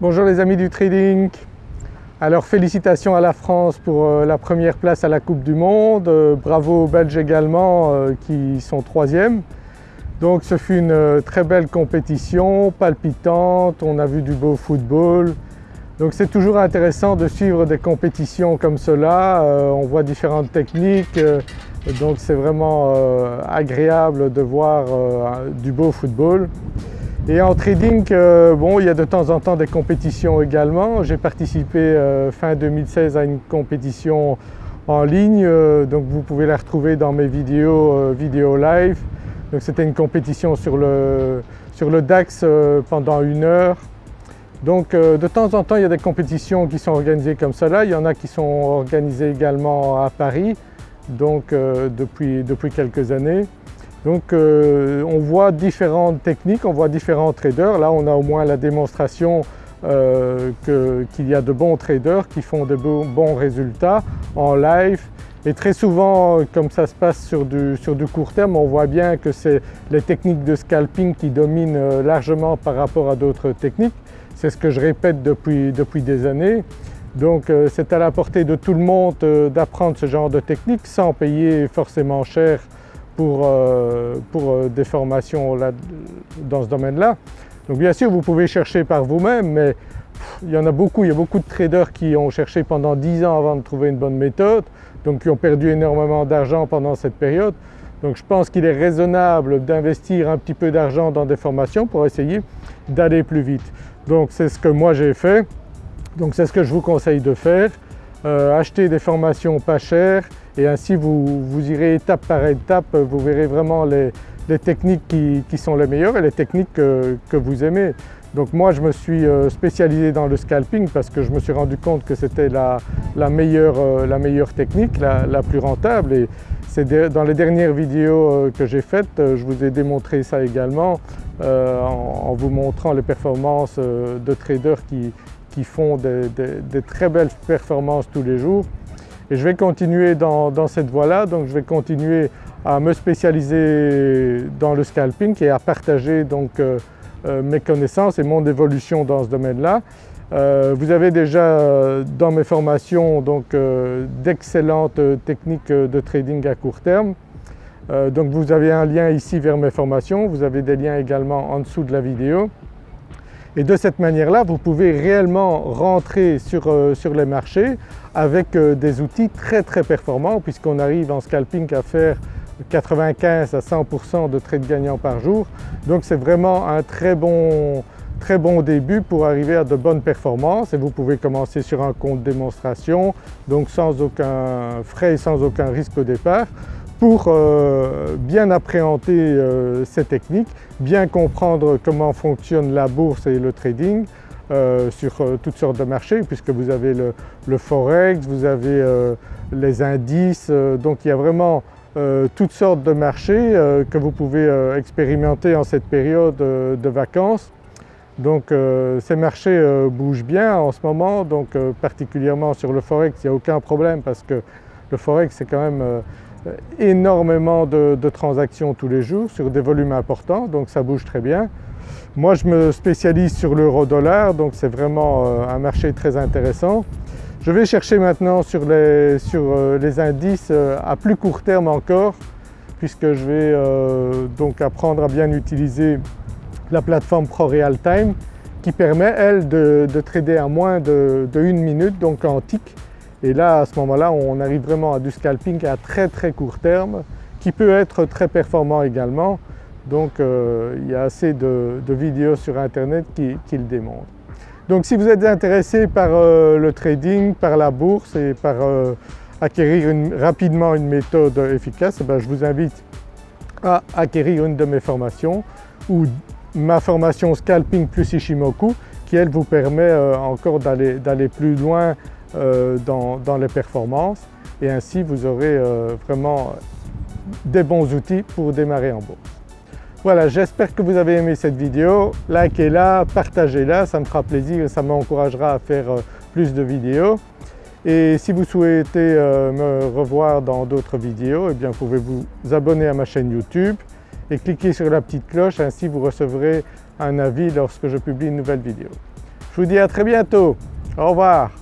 Bonjour les amis du trading. Alors félicitations à la France pour euh, la première place à la Coupe du Monde, euh, bravo aux Belges également euh, qui sont troisième. Donc ce fut une très belle compétition, palpitante, on a vu du beau football. Donc c'est toujours intéressant de suivre des compétitions comme cela, on voit différentes techniques, donc c'est vraiment agréable de voir du beau football. Et en trading, euh, bon, il y a de temps en temps des compétitions également. J'ai participé euh, fin 2016 à une compétition en ligne, euh, donc vous pouvez la retrouver dans mes vidéos, vidéos live. Donc c'était une compétition sur le, sur le DAX pendant une heure. Donc de temps en temps il y a des compétitions qui sont organisées comme cela, il y en a qui sont organisées également à Paris, donc depuis, depuis quelques années. Donc euh, on voit différentes techniques, on voit différents traders. Là on a au moins la démonstration euh, qu'il y a de bons traders qui font de bons résultats en live et très souvent comme ça se passe sur du, court terme on voit bien que c'est les techniques de scalping qui dominent euh, largement par rapport à d'autres techniques. C'est ce que je répète depuis, depuis des années. Donc c'est à la portée de tout le monde d'apprendre ce genre de technique sans payer forcément cher pour, euh, pour euh, des formations là, dans ce domaine-là. Donc bien sûr vous pouvez chercher par vous-même mais il y en a beaucoup, il y a beaucoup de traders qui ont cherché pendant 10 ans avant de trouver une bonne méthode, donc qui ont perdu énormément d'argent pendant cette période. Donc je pense qu'il est raisonnable d'investir un petit peu d'argent dans des formations pour essayer d'aller plus vite. Donc c'est ce que moi j'ai fait, donc c'est ce que je vous conseille de faire. Euh, acheter des formations pas chères et ainsi vous, irez étape par étape, vous verrez vraiment les, techniques qui, sont les meilleures et les techniques que, vous aimez. Donc moi je me suis euh, spécialisé dans le scalping parce que je me suis rendu compte que c'était la, meilleure, euh, technique, la, plus rentable et c'est dans les dernières vidéos que j'ai faites, je vous ai démontré ça également en, vous montrant les performances de traders qui, qui font des, très belles performances tous les jours. Et je vais continuer dans, cette voie-là, donc je vais continuer à me spécialiser dans le scalping et à partager donc euh, euh, mes connaissances et mon évolution dans ce domaine-là. Euh, vous avez déjà dans mes formations d'excellentes techniques de trading à court terme. donc vous avez un lien ici vers mes formations, vous avez des liens également en dessous de la vidéo. Et de cette manière-là, vous pouvez réellement rentrer sur, euh, les marchés avec euh, des outils très très performants puisqu'on arrive en scalping à faire 95 à 100% de trades gagnants par jour. Donc c'est vraiment un très bon, très bon début pour arriver à de bonnes performances et vous pouvez commencer sur un compte démonstration donc sans aucun frais et sans aucun risque au départ pour euh, bien appréhender euh, ces techniques, bien comprendre comment fonctionne la bourse et le trading euh, sur toutes sortes de marchés puisque vous avez le, forex, vous avez les indices, donc il y a vraiment toutes sortes de marchés que vous pouvez expérimenter en cette période de vacances. Donc ces marchés bougent bien en ce moment, donc particulièrement sur le forex il n'y a aucun problème parce que le forex c'est quand même énormément de, transactions tous les jours sur des volumes importants donc ça bouge très bien. Moi je me spécialise sur l'euro dollar donc c'est vraiment euh, un marché très intéressant. Je vais chercher maintenant sur les, sur euh, les indices à plus court terme encore puisque je vais donc apprendre à bien utiliser la plateforme Pro Real Time qui permet elle de, trader à moins de, de une minute donc en tick et là à ce moment-là on arrive vraiment à du scalping à très très court terme qui peut être très performant également. Donc euh, il y a assez de, vidéos sur internet qui, le démontrent. Donc si vous êtes intéressé par euh, le trading, par la bourse et par euh, acquérir rapidement une méthode efficace, eh je vous invite à acquérir une de mes formations ou ma formation Scalping plus Ishimoku qui elle vous permet encore d'aller plus loin euh, dans, les performances et ainsi vous aurez euh, vraiment des bons outils pour démarrer en bourse. Voilà, j'espère que vous avez aimé cette vidéo. Likez-la, partagez-la, ça me fera plaisir et ça m'encouragera à faire euh, plus de vidéos. Et si vous souhaitez me revoir dans d'autres vidéos, eh bien vous pouvez vous abonner à ma chaîne YouTube et cliquer sur la petite cloche, ainsi vous recevrez un avis lorsque je publie une nouvelle vidéo. Je Je vous dis à très bientôt. Au revoir.